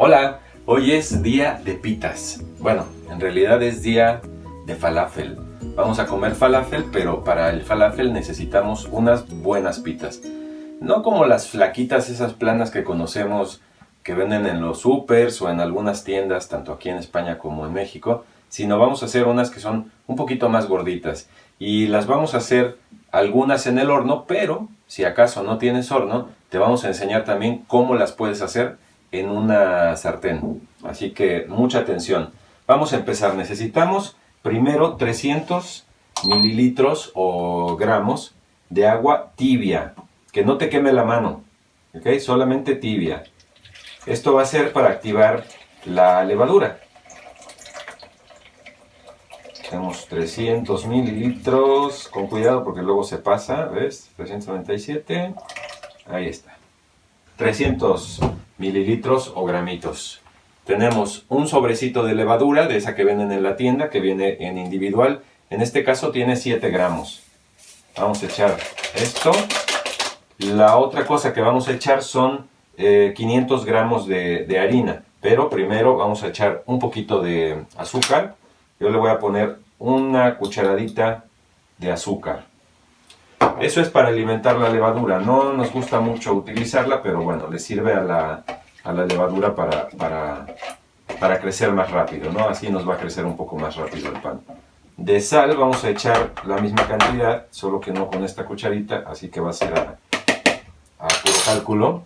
Hola, hoy es día de pitas. Bueno, en realidad es día de falafel. Vamos a comer falafel, pero para el falafel necesitamos unas buenas pitas. No como las flaquitas, esas planas que conocemos que venden en los supers o en algunas tiendas, tanto aquí en España como en México, sino vamos a hacer unas que son un poquito más gorditas. Y las vamos a hacer algunas en el horno, pero si acaso no tienes horno, te vamos a enseñar también cómo las puedes hacer en una sartén. Así que mucha atención. Vamos a empezar. Necesitamos primero 300 mililitros o gramos de agua tibia. Que no te queme la mano. ¿Ok? Solamente tibia. Esto va a ser para activar la levadura. Tenemos 300 mililitros. Con cuidado porque luego se pasa. ¿Ves? 397. Ahí está. 300 mililitros o gramitos. Tenemos un sobrecito de levadura, de esa que venden en la tienda, que viene en individual. En este caso tiene 7 gramos. Vamos a echar esto. La otra cosa que vamos a echar son 500 eh, gramos de, de harina. Pero primero vamos a echar un poquito de azúcar. Yo le voy a poner una cucharadita de azúcar. Eso es para alimentar la levadura. No nos gusta mucho utilizarla, pero bueno, le sirve a la, levadura para, para, crecer más rápido, ¿no? Así nos va a crecer un poco más rápido el pan. De sal vamos a echar la misma cantidad, solo que no con esta cucharita, así que va a ser a, a puro cálculo.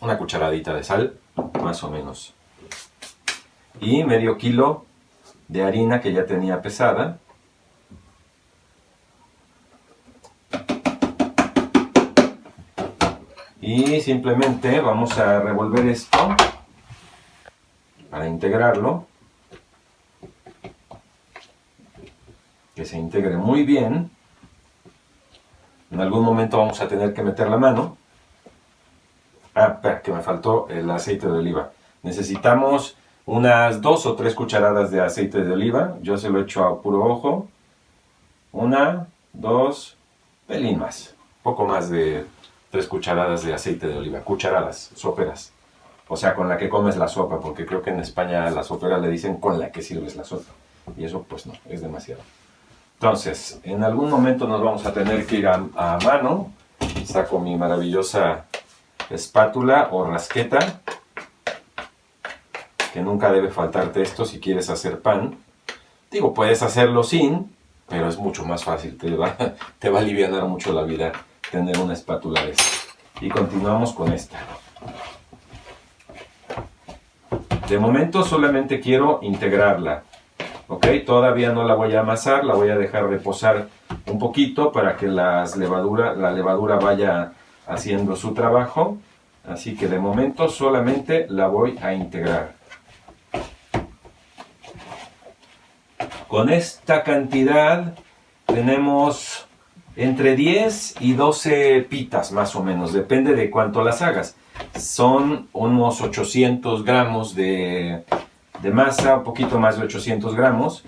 Una cucharadita de sal, más o menos. Y medio kilo de harina que ya tenía pesada. Y simplemente vamos a revolver esto para integrarlo. Que se integre muy bien. En algún momento vamos a tener que meter la mano. Ah, espera, que me faltó el aceite de oliva. Necesitamos unas dos o tres cucharadas de aceite de oliva. Yo se lo echo a puro ojo. Una, dos, pelín más. Poco más de tres cucharadas de aceite de oliva, cucharadas, soperas. O sea, con la que comes la sopa, porque creo que en España la sopera le dicen con la que sirves la sopa. Y eso pues no, es demasiado. Entonces, en algún momento nos vamos a tener que ir a, a mano. Saco mi maravillosa espátula o rasqueta, que nunca debe faltarte esto si quieres hacer pan. Digo, puedes hacerlo sin, pero es mucho más fácil, te va, te va a aliviar mucho la vida tener una espátula de esta. Y continuamos con esta. De momento solamente quiero integrarla. ¿Ok? Todavía no la voy a amasar, la voy a dejar reposar un poquito para que las levadura, la levadura vaya haciendo su trabajo. Así que de momento solamente la voy a integrar. Con esta cantidad tenemos entre 10 y 12 pitas más o menos, depende de cuánto las hagas. Son unos 800 gramos de, masa, un poquito más de 800 gramos.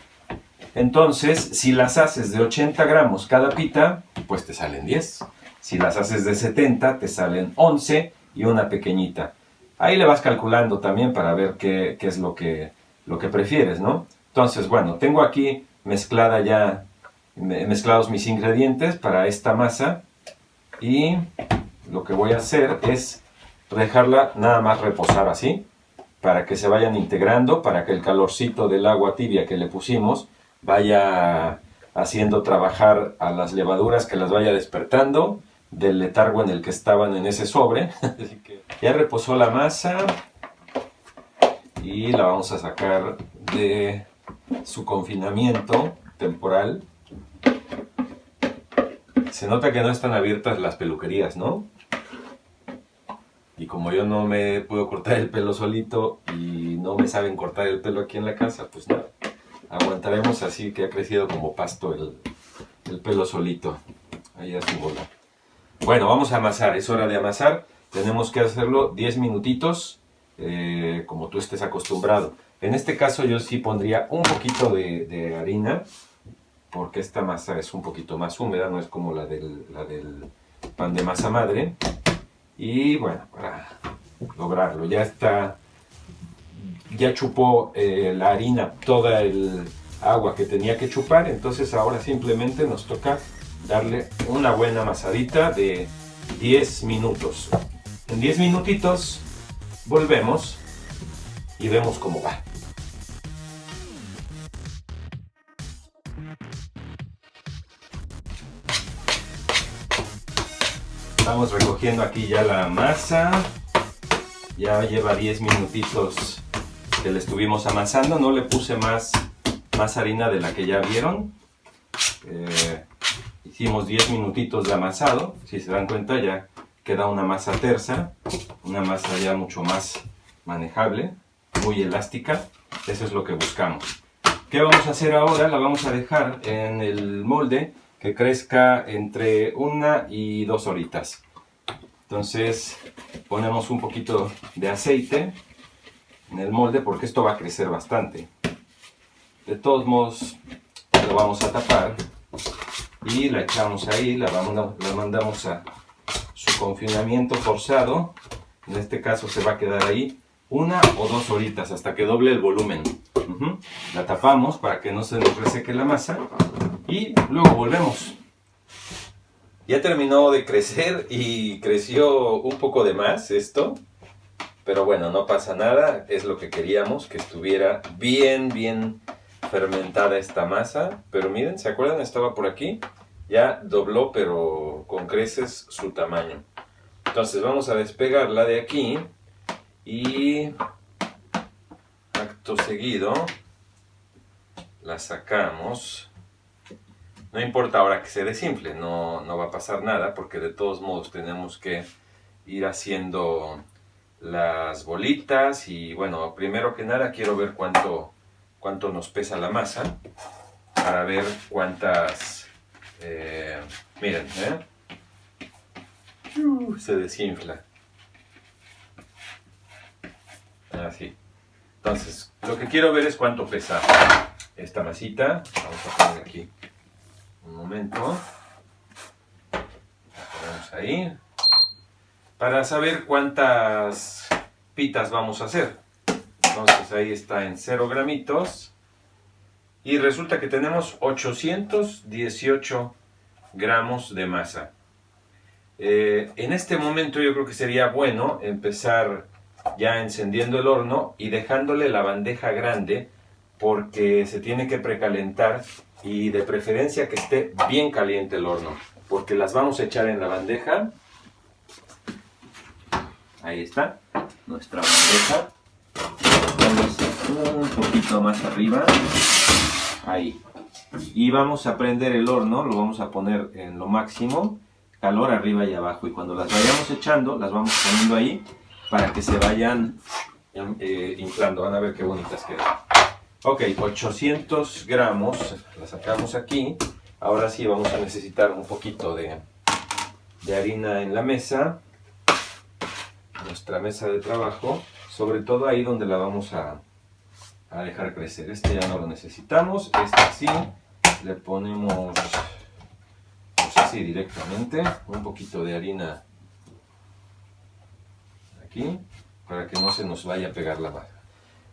Entonces, si las haces de 80 gramos cada pita, pues te salen 10. Si las haces de 70, te salen 11 y una pequeñita. Ahí le vas calculando también para ver qué, qué es lo que, lo que prefieres, ¿no? Entonces, bueno, tengo aquí mezclada ya mezclados mis ingredientes para esta masa y lo que voy a hacer es dejarla nada más reposar así para que se vayan integrando, para que el calorcito del agua tibia que le pusimos vaya haciendo trabajar a las levaduras, que las vaya despertando del letargo en el que estaban en ese sobre. ya reposó la masa y la vamos a sacar de su confinamiento temporal se nota que no están abiertas las peluquerías, ¿no? Y como yo no me puedo cortar el pelo solito y no me saben cortar el pelo aquí en la casa, pues nada, aguantaremos así que ha crecido como pasto el, pelo solito. Ahí a su bola. Bueno, vamos a amasar, es hora de amasar. Tenemos que hacerlo 10 minutitos, eh, como tú estés acostumbrado. En este caso yo sí pondría un poquito de harina, porque esta masa es un poquito más húmeda, no es como la del, la del pan de masa madre. Y bueno, para lograrlo. Ya está, ya chupó eh, la harina toda el agua que tenía que chupar, entonces ahora simplemente nos toca darle una buena amasadita de 10 minutos. En 10 minutitos volvemos y vemos cómo va. Estamos recogiendo aquí ya la masa. Ya lleva 10 minutitos que le estuvimos amasando. No le puse más, más harina de la que ya vieron. Eh, hicimos 10 minutitos de amasado. Si se dan cuenta ya queda una masa tersa. Una masa ya mucho más manejable. Muy elástica. Eso es lo que buscamos. ¿Qué vamos a hacer ahora? La vamos a dejar en el molde que crezca entre una y dos horitas. Entonces ponemos un poquito de aceite en el molde porque esto va a crecer bastante. De todos modos lo vamos a tapar y la echamos ahí, la, mandamos a su confinamiento forzado. En este caso se va a quedar ahí una o dos horitas hasta que doble el volumen. La tapamos para que no se nos reseque la masa y luego volvemos. Ya terminó de crecer y creció un poco de más esto. Pero bueno, no pasa nada, es lo que queríamos, que estuviera bien, bien fermentada esta masa. Pero miren, ¿se acuerdan? Estaba por aquí. Ya dobló, pero con creces, su tamaño. Entonces vamos a despegarla de aquí y acto seguido la sacamos no importa ahora que se desinfle, no, no va a pasar nada porque de todos modos tenemos que ir haciendo las bolitas y bueno, primero que nada quiero ver cuánto, cuánto nos pesa la masa para ver cuántas, eh, miren, ¿eh? se desinfla. Así. Entonces, lo que quiero ver es cuánto pesa esta masita. Vamos a poner aquí un momento. ponemos ahí. Para saber cuántas pitas vamos a hacer. Entonces ahí está en 0 gramitos. Y resulta que tenemos 818 gramos de masa. Eh, en este momento yo creo que sería bueno empezar ya encendiendo el horno y dejándole la bandeja grande porque se tiene que precalentar y de preferencia que esté bien caliente el horno porque las vamos a echar en la bandeja. Ahí está nuestra bandeja. Un poquito más arriba. Ahí. Y vamos a prender el horno lo vamos a poner en lo máximo calor arriba y abajo. Y cuando las vayamos echando las vamos poniendo ahí para que se vayan eh, inflando. Van a ver qué bonitas quedan Ok, 800 gramos, la sacamos aquí. Ahora sí vamos a necesitar un poquito de, harina en la mesa, nuestra mesa de trabajo, sobre todo ahí donde la vamos a, dejar crecer. Este ya no lo necesitamos, este sí, le ponemos pues así directamente, un poquito de harina aquí, para que no se nos vaya a pegar la masa.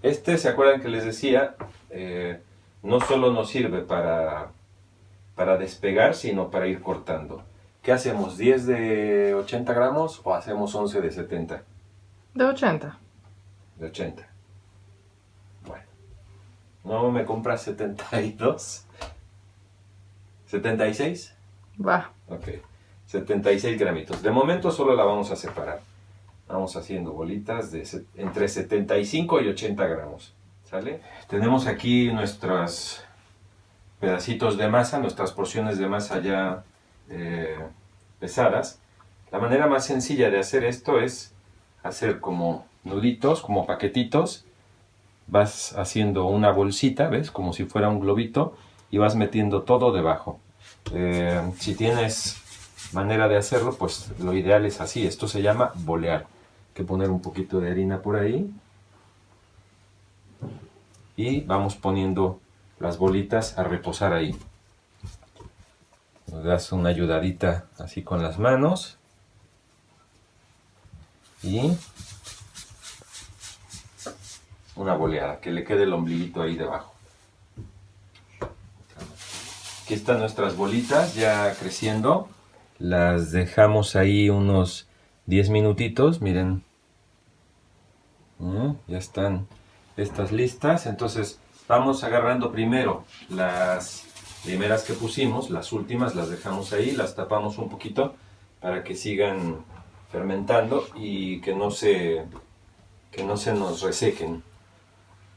Este, ¿se acuerdan que les decía? Eh, no solo nos sirve para, para despegar, sino para ir cortando. ¿Qué hacemos? ¿10 de 80 gramos o hacemos 11 de 70? De 80. De 80. Bueno. ¿No me compras 72? ¿76? Va. Ok. 76 gramitos. De momento solo la vamos a separar. Vamos haciendo bolitas de entre 75 y 80 gramos. ¿Sale? Tenemos aquí nuestros pedacitos de masa, nuestras porciones de masa ya eh, pesadas. La manera más sencilla de hacer esto es hacer como nuditos, como paquetitos. Vas haciendo una bolsita, ¿ves? Como si fuera un globito y vas metiendo todo debajo. Eh, si tienes manera de hacerlo, pues lo ideal es así. Esto se llama bolear que poner un poquito de harina por ahí. Y vamos poniendo las bolitas a reposar ahí. Nos das una ayudadita así con las manos. Y una boleada, que le quede el ombliguito ahí debajo. Aquí están nuestras bolitas ya creciendo. Las dejamos ahí unos 10 minutitos, miren. Mm, ya están estas listas. Entonces vamos agarrando primero las primeras que pusimos, las últimas las dejamos ahí, las tapamos un poquito para que sigan fermentando y que no se, que no se nos resequen.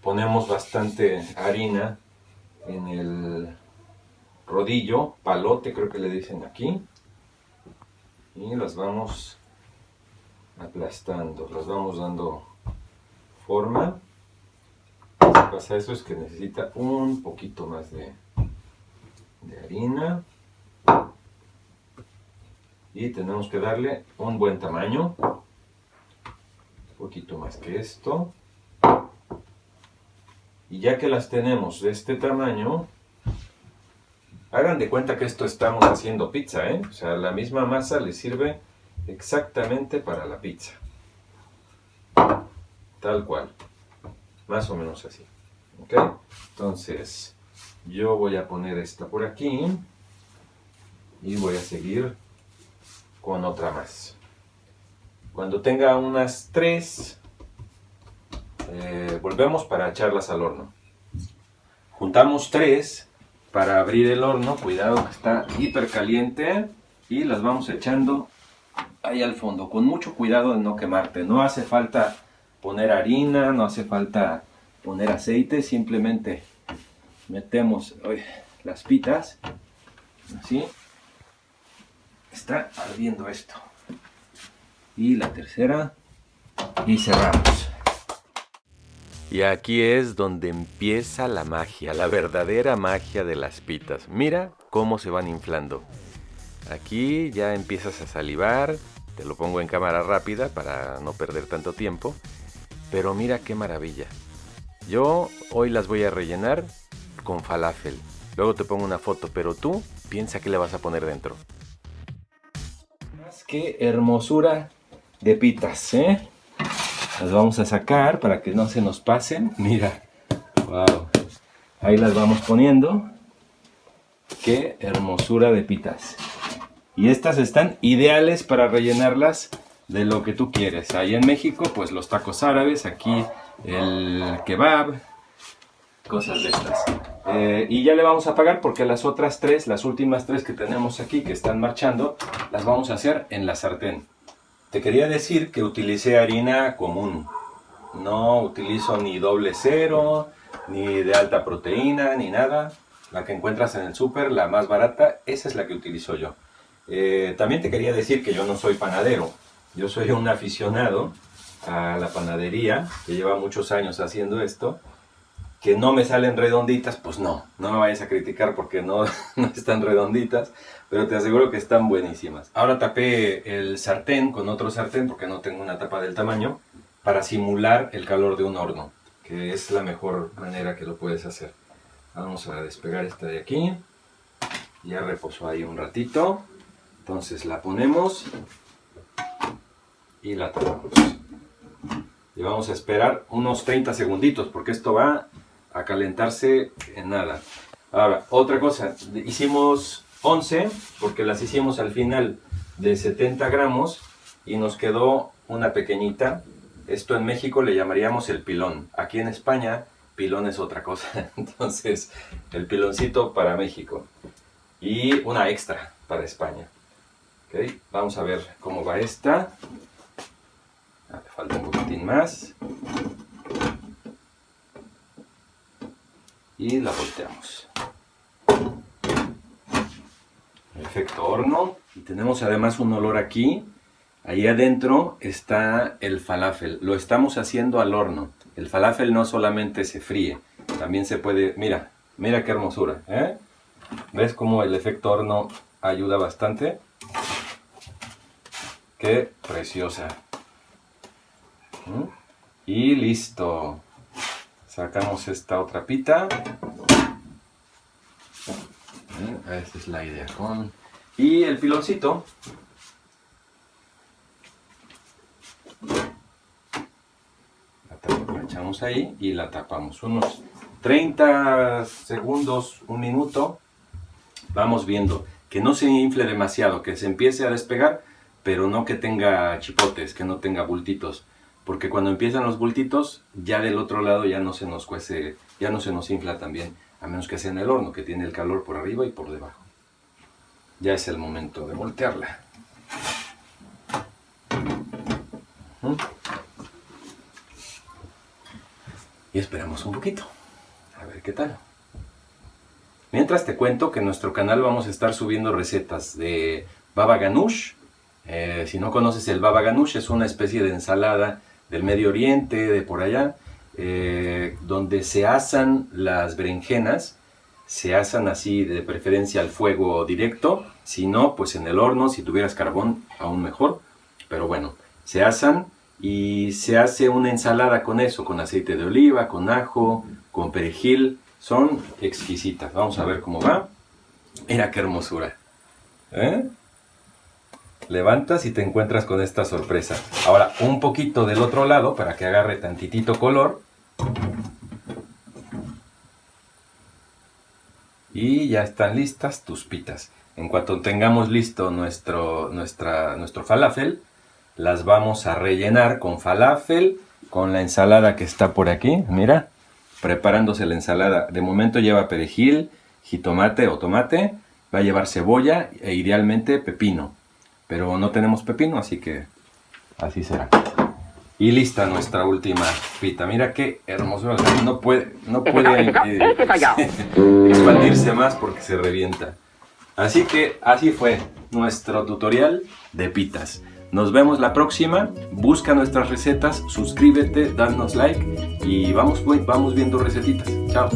Ponemos bastante harina en el rodillo, palote creo que le dicen aquí. Y las vamos aplastando, las vamos dando forma. Lo que pasa eso es que necesita un poquito más de, de harina. Y tenemos que darle un buen tamaño. Un poquito más que esto. Y ya que las tenemos de este tamaño, Hagan de cuenta que esto estamos haciendo pizza, ¿eh? O sea, la misma masa le sirve exactamente para la pizza. Tal cual. Más o menos así. ¿Ok? Entonces, yo voy a poner esta por aquí. Y voy a seguir con otra más. Cuando tenga unas tres, eh, volvemos para echarlas al horno. Juntamos tres para abrir el horno, cuidado que está hiper caliente y las vamos echando ahí al fondo, con mucho cuidado de no quemarte, no hace falta poner harina, no hace falta poner aceite, simplemente metemos las pitas, así, está ardiendo esto, y la tercera, y cerramos. Y aquí es donde empieza la magia, la verdadera magia de las pitas. Mira cómo se van inflando. Aquí ya empiezas a salivar, te lo pongo en cámara rápida para no perder tanto tiempo. Pero mira qué maravilla. Yo hoy las voy a rellenar con falafel. Luego te pongo una foto, pero tú piensa qué le vas a poner dentro. Que hermosura de pitas, ¿eh? Las vamos a sacar para que no se nos pasen. Mira, wow. Ahí las vamos poniendo. Qué hermosura de pitas. Y estas están ideales para rellenarlas de lo que tú quieres. Ahí en México, pues los tacos árabes, aquí el kebab, cosas de estas. Eh, y ya le vamos a pagar porque las otras tres, las últimas tres que tenemos aquí que están marchando, las vamos a hacer en la sartén. Te quería decir que utilicé harina común. No utilizo ni doble cero, ni de alta proteína, ni nada. La que encuentras en el súper, la más barata, esa es la que utilizo yo. Eh, también te quería decir que yo no soy panadero. Yo soy un aficionado a la panadería, que lleva muchos años haciendo esto que no me salen redonditas, pues no, no me vayas a criticar porque no, no están redonditas, pero te aseguro que están buenísimas. Ahora tapé el sartén con otro sartén porque no tengo una tapa del tamaño para simular el calor de un horno, que es la mejor manera que lo puedes hacer. Vamos a despegar esta de aquí, ya reposó ahí un ratito, entonces la ponemos y la tapamos. Y vamos a esperar unos 30 segunditos porque esto va a calentarse en nada. Ahora, otra cosa, hicimos 11 porque las hicimos al final de 70 gramos y nos quedó una pequeñita. Esto en México le llamaríamos el pilón. Aquí en España, pilón es otra cosa. Entonces, el piloncito para México. Y una extra para España. Vamos a ver cómo va esta. Ah, falta un poquitín más. y la volteamos. Efecto horno. Y tenemos además un olor aquí. Ahí adentro está el falafel. Lo estamos haciendo al horno. El falafel no solamente se fríe, también se puede... Mira, mira qué hermosura. ¿eh? ¿Ves cómo el efecto horno ayuda bastante? Qué preciosa. ¿Mm? Y listo. Sacamos esta otra pita. Esta es la idea. Con... Y el piloncito. La echamos ahí y la tapamos. Unos 30 segundos, un minuto. Vamos viendo que no se infle demasiado, que se empiece a despegar, pero no que tenga chipotes, que no tenga bultitos. Porque cuando empiezan los bultitos, ya del otro lado ya no se nos cuece, ya no se nos infla también, a menos que sea en el horno, que tiene el calor por arriba y por debajo. Ya es el momento de voltearla. Y esperamos un poquito. A ver qué tal. Mientras te cuento que en nuestro canal vamos a estar subiendo recetas de baba ganoush. Eh, si no conoces el baba ganoush, es una especie de ensalada del Medio Oriente, de por allá, eh, donde se asan las berenjenas, se asan así de preferencia al fuego directo, si no, pues en el horno, si tuvieras carbón, aún mejor. Pero bueno, se asan y se hace una ensalada con eso, con aceite de oliva, con ajo, con perejil. Son exquisitas. Vamos a ver cómo va. Mira qué hermosura. ¿Eh? Levantas y te encuentras con esta sorpresa. Ahora, un poquito del otro lado para que agarre tantitito color. Y ya están listas tus pitas. En cuanto tengamos listo nuestro, nuestro falafel, las vamos a rellenar con falafel, con la ensalada que está por aquí, mira, preparándose la ensalada. De momento lleva perejil, jitomate o tomate, va a llevar cebolla e idealmente pepino. Pero no tenemos pepino, así que así será. Y lista nuestra última pita. Mira qué hermoso. No puede, no puede eh, expandirse más porque se revienta. Así que así fue nuestro tutorial de pitas. Nos vemos la próxima. Busca nuestras recetas, suscríbete, danos like y vamos, vamos viendo recetitas. Chao.